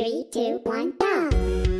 Three, two, one, go!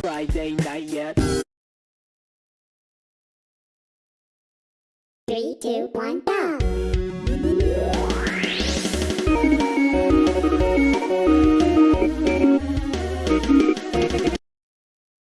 Friday night yet. Three, two, one, go!